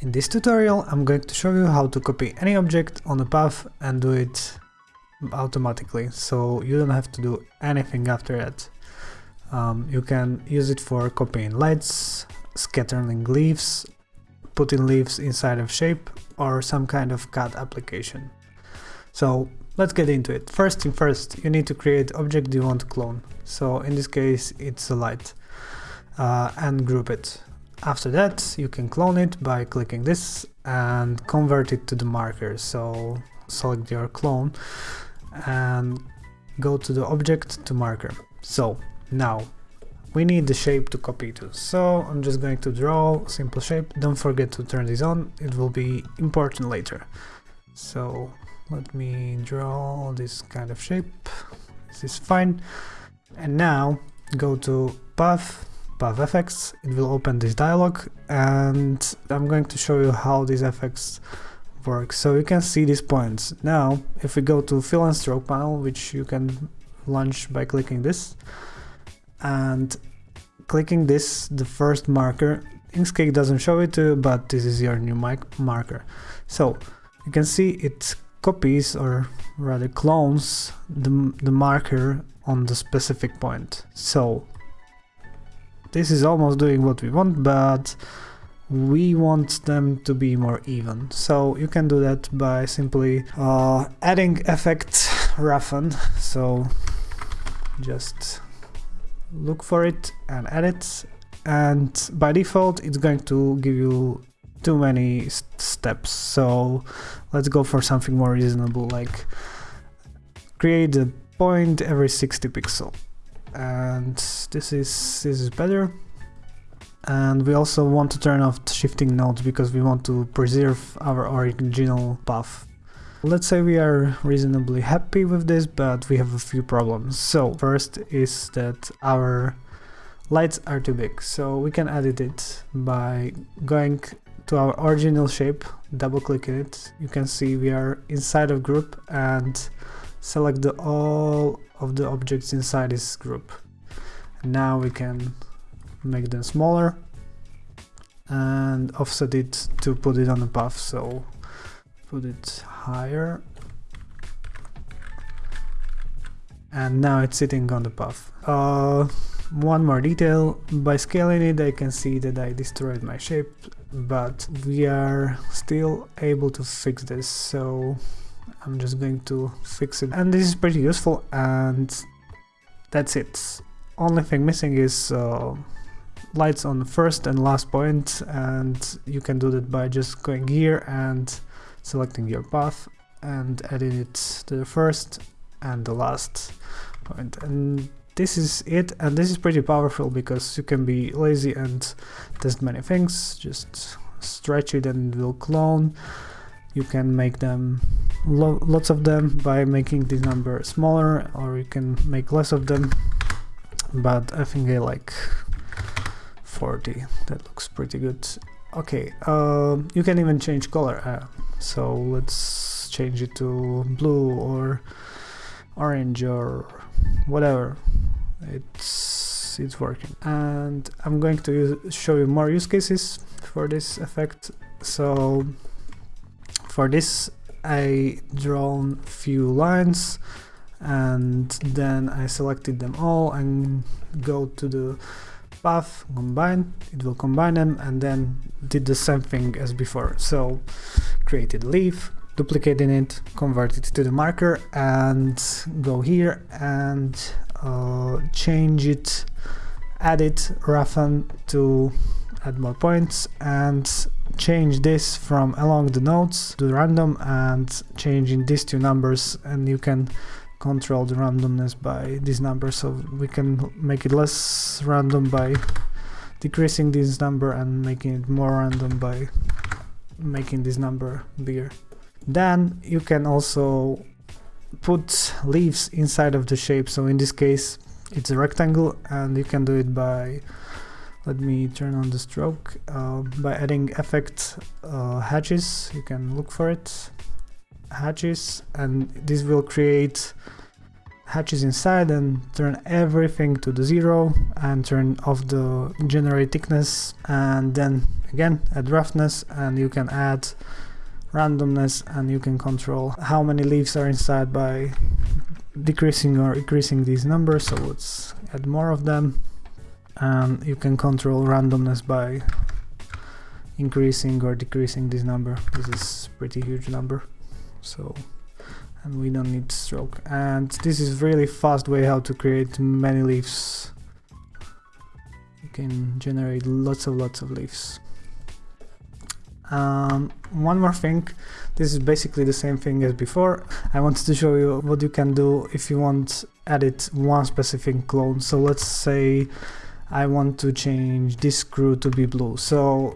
In this tutorial I'm going to show you how to copy any object on a path and do it automatically, so you don't have to do anything after that. Um, you can use it for copying lights, scattering leaves, putting leaves inside of shape or some kind of CAD application. So let's get into it. First thing first, you need to create object you want to clone. So in this case it's a light uh, and group it. After that, you can clone it by clicking this and convert it to the marker. So select your clone and go to the object to marker. So now we need the shape to copy to. So I'm just going to draw simple shape. Don't forget to turn this on. It will be important later. So let me draw this kind of shape. This is fine. And now go to path path effects, it will open this dialog and I'm going to show you how these effects work. So you can see these points. Now, if we go to fill and stroke panel, which you can launch by clicking this, and clicking this, the first marker, Inkscape doesn't show it to you, but this is your new marker. So you can see it copies or rather clones the, the marker on the specific point. So this is almost doing what we want, but we want them to be more even. So you can do that by simply uh, adding effect roughen. So just look for it and add it. And by default, it's going to give you too many steps. So let's go for something more reasonable, like create a point every 60 pixel and this is this is better. And we also want to turn off shifting nodes because we want to preserve our original path. Let's say we are reasonably happy with this but we have a few problems. So first is that our lights are too big. So we can edit it by going to our original shape double clicking it. You can see we are inside of group and select the, all of the objects inside this group. now we can make them smaller and offset it to put it on the path. So put it higher. And now it's sitting on the path. Uh, one more detail, by scaling it I can see that I destroyed my shape, but we are still able to fix this, so I'm just going to fix it and this is pretty useful and that's it. Only thing missing is uh, lights on the first and last point and you can do that by just going here and selecting your path and adding it to the first and the last point. point and this is it and this is pretty powerful because you can be lazy and test many things just stretch it and it will clone you can make them lo lots of them by making this number smaller or you can make less of them. But I think I like 40 that looks pretty good. Okay uh, you can even change color uh, so let's change it to blue or orange or whatever. It's it's working. And I'm going to use, show you more use cases for this effect. So for this I drawn few lines and then I selected them all and go to the path combine it will combine them and then did the same thing as before. So created leaf duplicating it convert it to the marker and go here and uh, change it add it roughen to add more points and change this from along the nodes to random and changing these two numbers and you can control the randomness by these numbers so we can make it less random by decreasing this number and making it more random by making this number bigger. Then you can also put leaves inside of the shape so in this case it's a rectangle and you can do it by let me turn on the stroke uh, by adding effect uh, hatches. You can look for it. Hatches and this will create hatches inside and turn everything to the zero and turn off the generate thickness and then again add roughness and you can add randomness and you can control how many leaves are inside by decreasing or increasing these numbers. So let's add more of them and you can control randomness by increasing or decreasing this number. This is pretty huge number so and we don't need stroke. And this is really fast way how to create many leaves. You can generate lots of lots of leaves. Um, one more thing. This is basically the same thing as before. I wanted to show you what you can do if you want edit one specific clone. So let's say I want to change this screw to be blue. So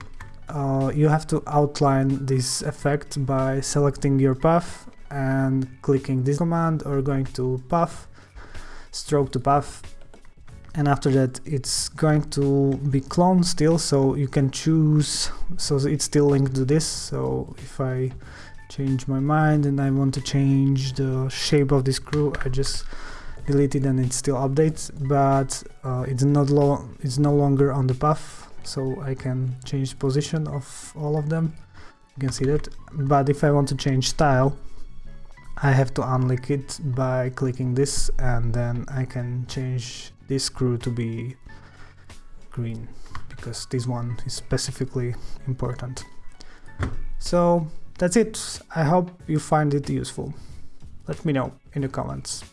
uh, you have to outline this effect by selecting your path and clicking this command or going to path, stroke to path. And after that it's going to be cloned still so you can choose so it's still linked to this. So if I change my mind and I want to change the shape of this screw I just delete it and it still updates but uh, it's not lo it's no longer on the path so I can change position of all of them you can see that but if I want to change style I have to unlink it by clicking this and then I can change this screw to be green because this one is specifically important. So that's it. I hope you find it useful. Let me know in the comments.